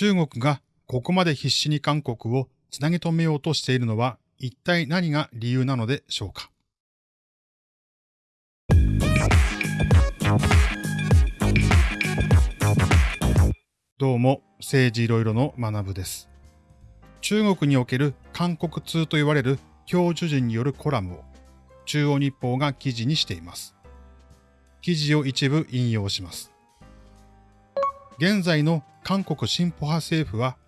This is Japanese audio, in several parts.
中国がここまで必死に韓国をつなぎ止めようとしているのは一体何が理由なのでしょうか？どうも、政治いろいろの学部です。中国における韓国通と言われる教授人によるコラムを中央日報が記事にしています。記事を一部引用します。現在の韓国進歩派政府は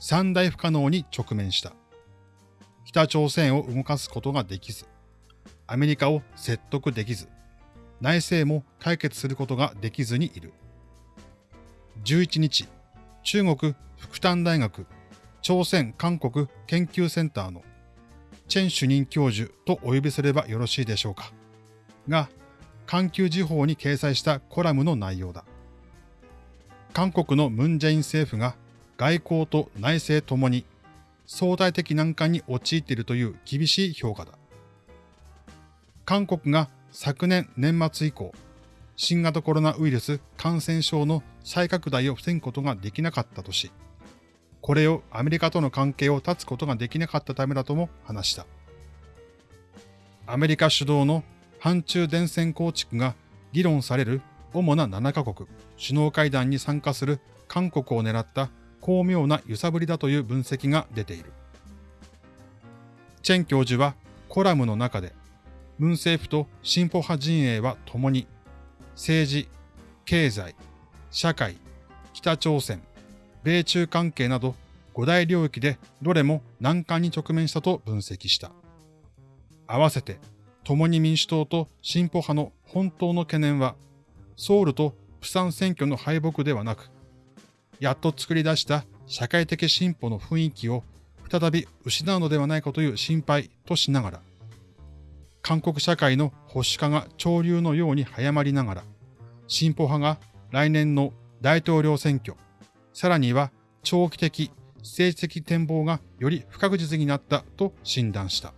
三大不可能に直面した。北朝鮮を動かすことができず、アメリカを説得できず、内政も解決することができずにいる。11日、中国福旦大学朝鮮韓国研究センターのチェン主任教授とお呼びすればよろしいでしょうか。が、環球時報に掲載したコラムの内容だ。韓国のムンジェイン政府が外交と内政ともに相対的難関に陥っているという厳しい評価だ。韓国が昨年年末以降、新型コロナウイルス感染症の再拡大を防ぐことができなかったとし、これをアメリカとの関係を断つことができなかったためだとも話した。アメリカ主導の反中電線構築が議論される主な7カ国首脳会談に参加する韓国を狙った巧妙な揺さぶりだという分析が出ている。チェン教授はコラムの中で、ムン政府と進歩派陣営は共に政治、経済、社会、北朝鮮、米中関係など五大領域でどれも難関に直面したと分析した。合わせて、共に民主党と進歩派の本当の懸念は、ソウルとプサン選挙の敗北ではなく、やっと作り出した社会的進歩の雰囲気を再び失うのではないかという心配としながら、韓国社会の保守化が潮流のように早まりながら、進歩派が来年の大統領選挙、さらには長期的、政治的展望がより不確実になったと診断した。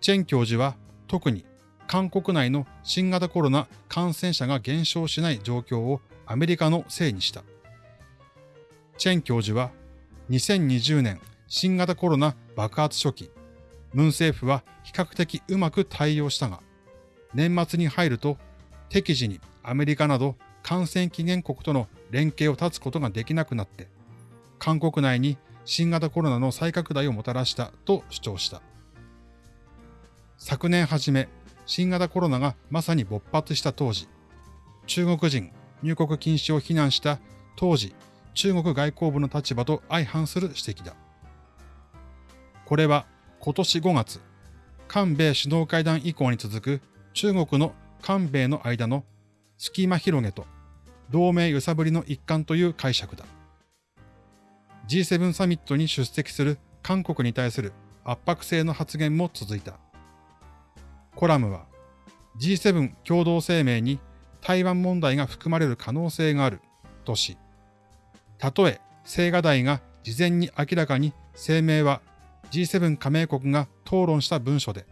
チェン教授は特に韓国内の新型コロナ感染者が減少しない状況をアメリカのせいにした。チェン教授は2020年新型コロナ爆発初期、ムン政府は比較的うまく対応したが、年末に入ると適時にアメリカなど感染期限国との連携を断つことができなくなって、韓国内に新型コロナの再拡大をもたらしたと主張した。昨年初め、新型コロナがまさに勃発した当時、中国人入国禁止を非難した当時中国外交部の立場と相反する指摘だ。これは今年5月、韓米首脳会談以降に続く中国の韓米の間の隙間広げと同盟揺さぶりの一環という解釈だ。G7 サミットに出席する韓国に対する圧迫性の発言も続いた。コラムは G7 共同声明に台湾問題が含まれる可能性があるとし、たとえ青瓦台が事前に明らかに声明は G7 加盟国が討論した文書で、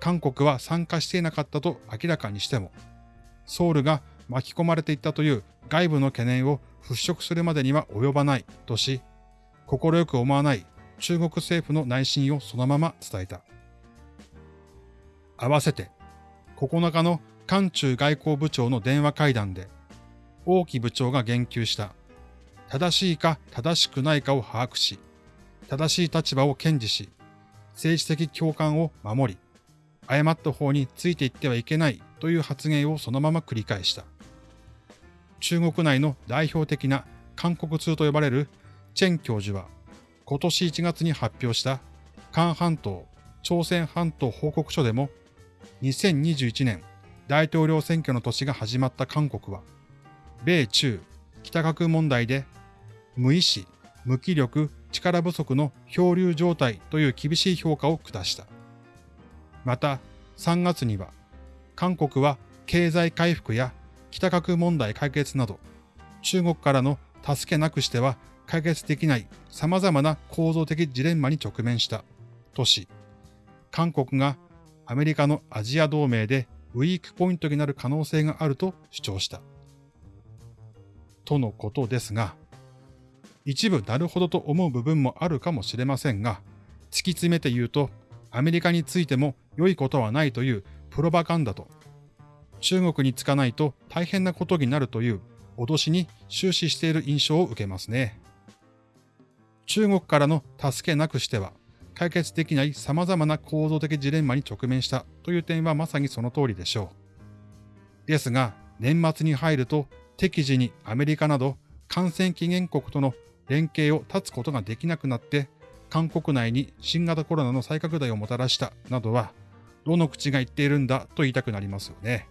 韓国は参加していなかったと明らかにしても、ソウルが巻き込まれていったという外部の懸念を払拭するまでには及ばないとし、快く思わない中国政府の内心をそのまま伝えた。合わせて、9日の韓中外交部長の電話会談で、王毅部長が言及した、正しいか正しくないかを把握し、正しい立場を堅持し、政治的共感を守り、誤った方についていってはいけないという発言をそのまま繰り返した。中国内の代表的な韓国通と呼ばれるチェン教授は、今年1月に発表した韓半島、朝鮮半島報告書でも、2021年大統領選挙の年が始まった韓国は、米中、北核問題で無意志、無気力、力不足の漂流状態という厳しい評価を下した。また、3月には、韓国は経済回復や北核問題解決など、中国からの助けなくしては解決できない様々な構造的ジレンマに直面したとし、韓国がアメリカのアジア同盟でウィークポイントになる可能性があると主張した。とのことですが、一部なるほどと思う部分もあるかもしれませんが、突き詰めて言うと、アメリカについても良いことはないというプロパガンダと、中国につかないと大変なことになるという脅しに終始している印象を受けますね。中国からの助けなくしては、解決できない様々な構造的ジレンマに直面したという点はまさにその通りでしょう。ですが、年末に入ると適時にアメリカなど感染期限国との連携を断つことができなくなって、韓国内に新型コロナの再拡大をもたらしたなどは、どの口が言っているんだと言いたくなりますよね。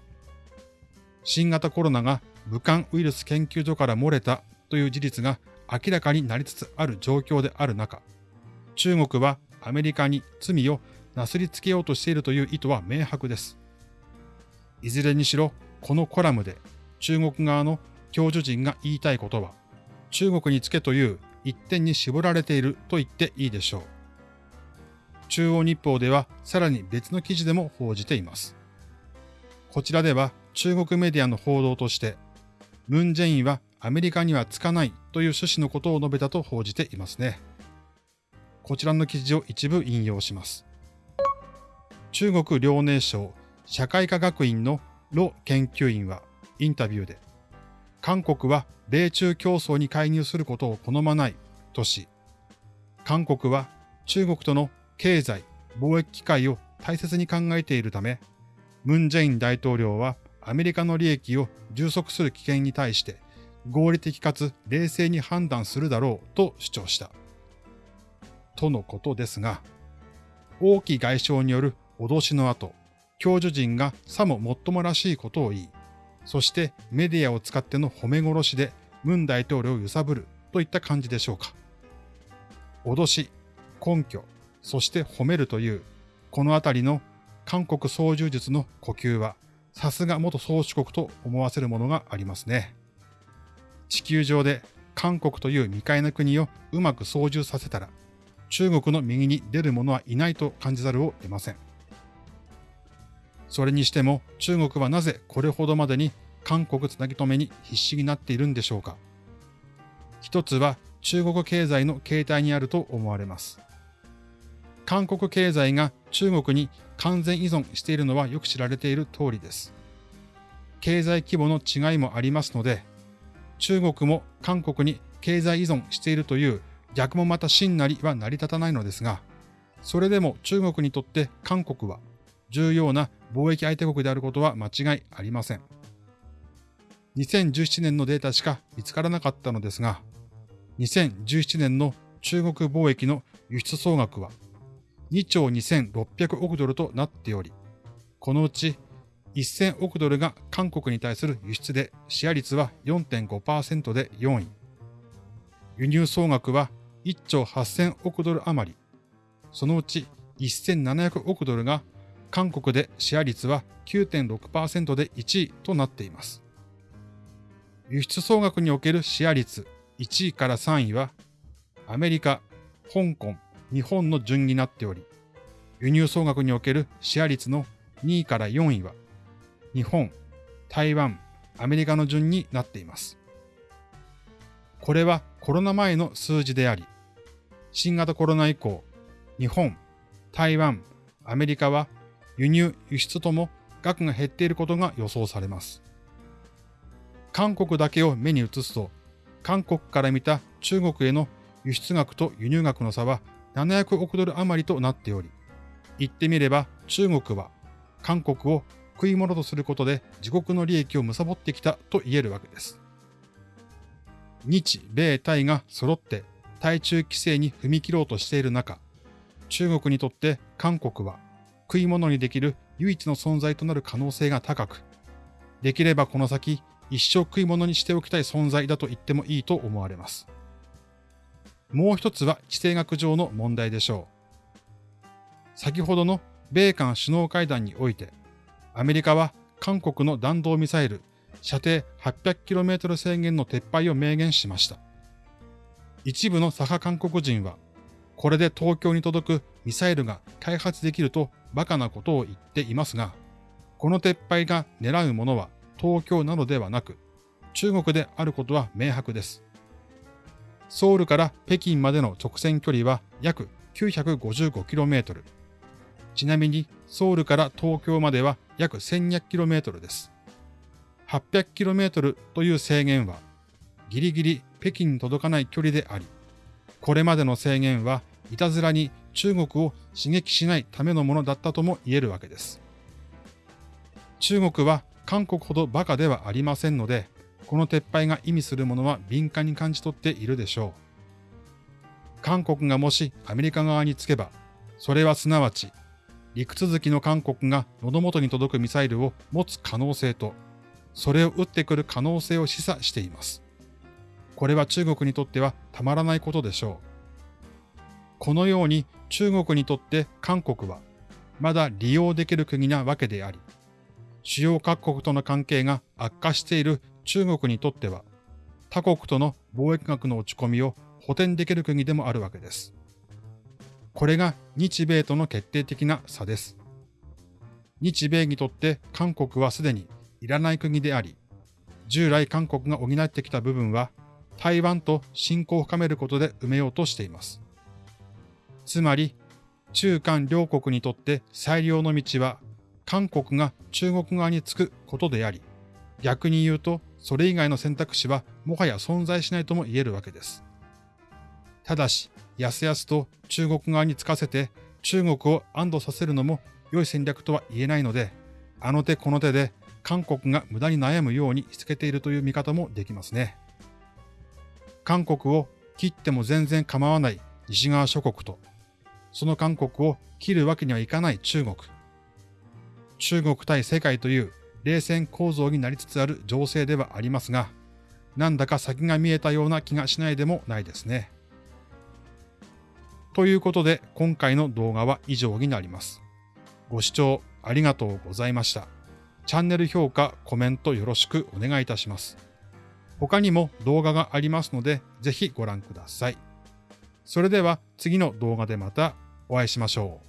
新型コロナが武漢ウイルス研究所から漏れたという事実が明らかになりつつある状況である中、中国はアメリカに罪をなすりつけようとしているという意図は明白です。いずれにしろ、このコラムで中国側の教授陣が言いたいことは、中国につけという一点に絞られていると言っていいでしょう。中央日報ではさらに別の記事でも報じています。こちらでは中国メディアの報道として、ムン・ジェインはアメリカにはつかないという趣旨のことを述べたと報じていますね。こちらの記事を一部引用します。中国遼寧省社会科学院のロ研究員はインタビューで、韓国は米中競争に介入することを好まないとし、韓国は中国との経済、貿易機会を大切に考えているため、ムン・ジェイン大統領はアメリカの利益を充足する危険に対して合理的かつ冷静に判断するだろうと主張した。とのことですが、王毅外相による脅しの後、教授陣がさももっともらしいことを言い、そしてメディアを使っての褒め殺しでムン大統領を揺さぶるといった感じでしょうか。脅し、根拠、そして褒めるという、このあたりの韓国操縦術の呼吸は、さすが元宗主国と思わせるものがありますね。地球上で韓国という未開な国をうまく操縦させたら、中国の右に出る者はいないと感じざるを得ません。それにしても中国はなぜこれほどまでに韓国つなぎ止めに必死になっているんでしょうか。一つは中国経済の形態にあると思われます。韓国経済が中国に完全依存しているのはよく知られている通りです。経済規模の違いもありますので、中国も韓国に経済依存しているという逆もまた真なりは成り立たないのですが、それでも中国にとって韓国は重要な貿易相手国であることは間違いありません。2017年のデータしか見つからなかったのですが、2017年の中国貿易の輸出総額は2兆2600億ドルとなっており、このうち1000億ドルが韓国に対する輸出でシェア率は4.5%で4位。輸入総額は1兆8000億ドル余り。そのうち1700億ドルが韓国でシェア率は9.6%で1位となっています。輸出総額におけるシェア率1位から3位はアメリカ、香港、日本の順になっており、輸入総額におけるシェア率の2位から4位は日本、台湾、アメリカの順になっています。これはコロナ前の数字であり、新型コロナ以降、日本、台湾、アメリカは輸入、輸出とも額が減っていることが予想されます。韓国だけを目に移すと、韓国から見た中国への輸出額と輸入額の差は700億ドル余りとなっており、言ってみれば中国は韓国を食い物とすることで自国の利益を貪ってきたと言えるわけです。日米泰が揃って対中規制に踏み切ろうとしている中、中国にとって韓国は食い物にできる唯一の存在となる可能性が高く、できればこの先一生食い物にしておきたい存在だと言ってもいいと思われます。もう一つは地政学上の問題でしょう。先ほどの米韓首脳会談において、アメリカは韓国の弾道ミサイル射程 800km 制限の撤廃を明言しました。一部の左派韓国人は、これで東京に届くミサイルが開発できると馬鹿なことを言っていますが、この撤廃が狙うものは東京などではなく、中国であることは明白です。ソウルから北京までの直線距離は約 955km。ちなみにソウルから東京までは約 1200km です。800km という制限はギリギリ北京に届かない距離であり、これまでの制限はいたずらに中国を刺激しないためのものだったとも言えるわけです。中国は韓国ほどバカではありませんので、この撤廃が意味するものは敏感に感じ取っているでしょう。韓国がもしアメリカ側につけば、それはすなわち、陸続きの韓国が喉元に届くミサイルを持つ可能性と、それを撃ってくる可能性を示唆しています。これは中国にとってはたまらないことでしょう。このように中国にとって韓国はまだ利用できる国なわけであり、主要各国との関係が悪化している中国にとっては、他国との貿易額の落ち込みを補填できる国でもあるわけです。これが日米との決定的な差です。日米にとって韓国はすでにいらない国であり、従来韓国が補ってきた部分は台湾と親交を深めることで埋めようとしています。つまり、中韓両国にとって最良の道は韓国が中国側につくことであり、逆に言うと、それ以外の選択肢はもはや存在しないとも言えるわけです。ただし、やすやすと中国側につかせて中国を安堵させるのも良い戦略とは言えないので、あの手この手で韓国が無駄に悩むようにしつけているという見方もできますね。韓国を切っても全然構わない西側諸国と、その韓国を切るわけにはいかない中国。中国対世界という冷戦構造になりつつある情勢ではありますが、なんだか先が見えたような気がしないでもないですね。ということで今回の動画は以上になります。ご視聴ありがとうございました。チャンネル評価、コメントよろしくお願いいたします。他にも動画がありますので、ぜひご覧ください。それでは次の動画でまたお会いしましょう。